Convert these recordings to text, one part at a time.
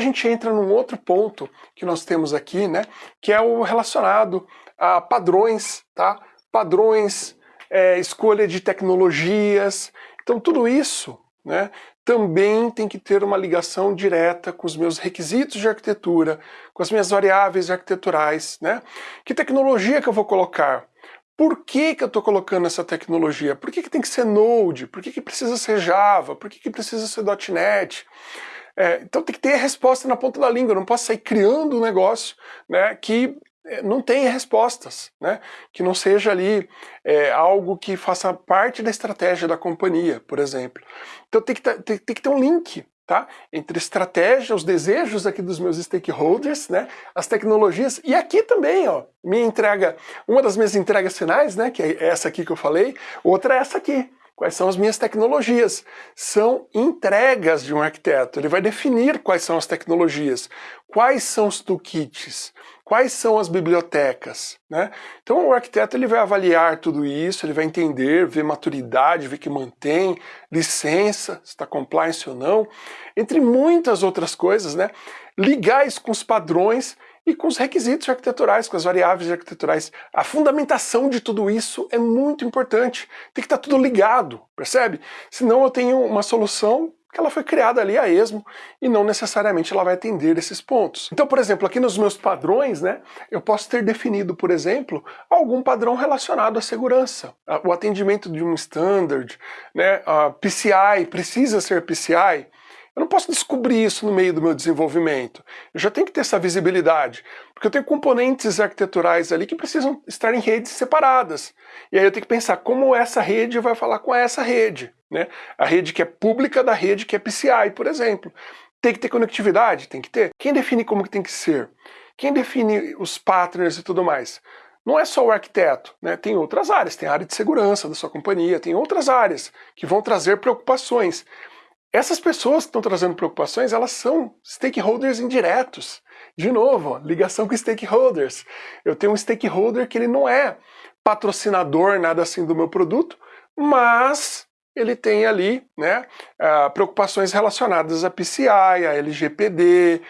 gente entra num outro ponto que nós temos aqui, né, que é o relacionado a padrões, tá? Padrões, é, escolha de tecnologias. Então tudo isso, né, também tem que ter uma ligação direta com os meus requisitos de arquitetura, com as minhas variáveis arquiteturais, né? Que tecnologia que eu vou colocar? Por que, que eu estou colocando essa tecnologia? Por que, que tem que ser Node? Por que, que precisa ser Java? Por que, que precisa ser .NET? É, então tem que ter a resposta na ponta da língua, eu não posso sair criando um negócio né, que é, não tenha respostas, né? que não seja ali é, algo que faça parte da estratégia da companhia, por exemplo. Então tem que, ter, tem, tem que ter um link tá? entre estratégia, os desejos aqui dos meus stakeholders, né? as tecnologias, e aqui também, ó, minha entrega, uma das minhas entregas finais, né? que é essa aqui que eu falei, outra é essa aqui. Quais são as minhas tecnologias? São entregas de um arquiteto. Ele vai definir quais são as tecnologias, quais são os toolkits, quais são as bibliotecas. Né? Então o arquiteto ele vai avaliar tudo isso, ele vai entender, ver maturidade, ver que mantém, licença, se está compliance ou não, entre muitas outras coisas, né? ligar isso com os padrões e com os requisitos arquiteturais, com as variáveis arquiteturais. A fundamentação de tudo isso é muito importante. Tem que estar tudo ligado, percebe? Senão eu tenho uma solução que ela foi criada ali a esmo e não necessariamente ela vai atender esses pontos. Então, por exemplo, aqui nos meus padrões, né, eu posso ter definido, por exemplo, algum padrão relacionado à segurança, o atendimento de um standard, né, a PCI precisa ser PCI, eu não posso descobrir isso no meio do meu desenvolvimento. Eu já tenho que ter essa visibilidade, porque eu tenho componentes arquiteturais ali que precisam estar em redes separadas. E aí eu tenho que pensar como essa rede vai falar com essa rede. Né? A rede que é pública da rede que é PCI, por exemplo. Tem que ter conectividade? Tem que ter. Quem define como que tem que ser? Quem define os partners e tudo mais? Não é só o arquiteto, né? tem outras áreas, tem a área de segurança da sua companhia, tem outras áreas que vão trazer preocupações. Essas pessoas que estão trazendo preocupações, elas são stakeholders indiretos. De novo, ligação com stakeholders. Eu tenho um stakeholder que ele não é patrocinador, nada assim do meu produto, mas ele tem ali né, uh, preocupações relacionadas a PCI, a LGPD,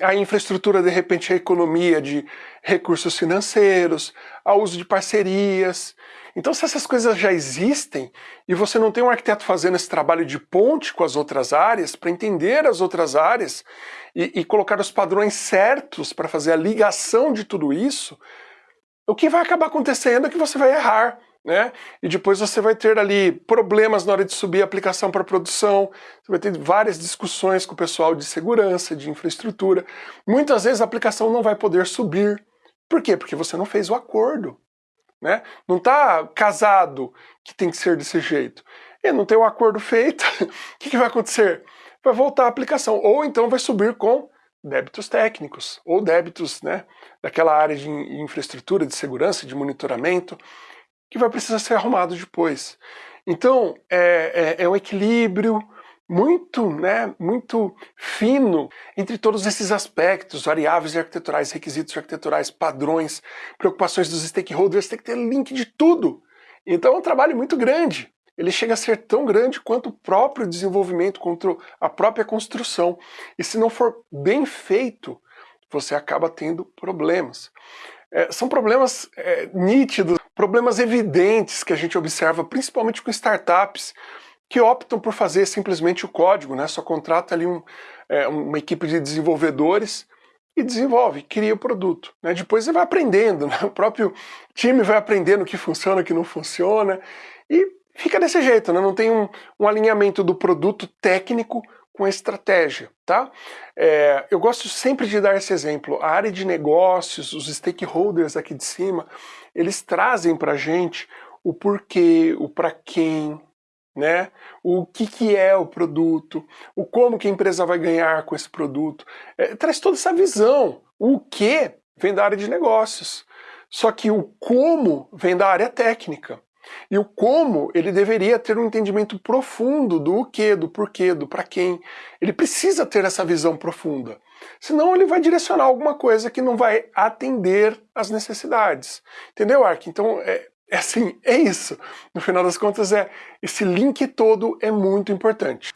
a infraestrutura, de repente, a economia de recursos financeiros, ao uso de parcerias. Então, se essas coisas já existem e você não tem um arquiteto fazendo esse trabalho de ponte com as outras áreas, para entender as outras áreas e, e colocar os padrões certos para fazer a ligação de tudo isso, o que vai acabar acontecendo é que você vai errar. Né? E depois você vai ter ali problemas na hora de subir a aplicação para produção, você vai ter várias discussões com o pessoal de segurança, de infraestrutura. Muitas vezes a aplicação não vai poder subir. Por quê? Porque você não fez o acordo. Né? Não está casado que tem que ser desse jeito. E não tem um acordo feito, o que, que vai acontecer? Vai voltar a aplicação, ou então vai subir com débitos técnicos, ou débitos né, daquela área de infraestrutura, de segurança, de monitoramento, que vai precisar ser arrumado depois. Então, é, é, é um equilíbrio, muito, né, muito fino entre todos esses aspectos, variáveis arquiteturais, requisitos arquiteturais, padrões, preocupações dos stakeholders, tem que ter link de tudo. Então é um trabalho muito grande. Ele chega a ser tão grande quanto o próprio desenvolvimento, quanto a própria construção. E se não for bem feito, você acaba tendo problemas. É, são problemas é, nítidos, problemas evidentes que a gente observa, principalmente com startups, que optam por fazer simplesmente o código, né? só contrata ali um, é, uma equipe de desenvolvedores e desenvolve, cria o produto. Né? Depois você vai aprendendo, né? o próprio time vai aprendendo o que funciona, o que não funciona, e fica desse jeito, né? não tem um, um alinhamento do produto técnico com a estratégia, tá? É, eu gosto sempre de dar esse exemplo, a área de negócios, os stakeholders aqui de cima, eles trazem para gente o porquê, o para quem, né? O que, que é o produto, o como que a empresa vai ganhar com esse produto. É, traz toda essa visão. O que vem da área de negócios. Só que o como vem da área técnica. E o como, ele deveria ter um entendimento profundo do que, do porquê, do para quem. Ele precisa ter essa visão profunda. Senão ele vai direcionar alguma coisa que não vai atender às necessidades. Entendeu, Ark? Então, é, é assim, é isso. No final das contas, é esse link todo é muito importante.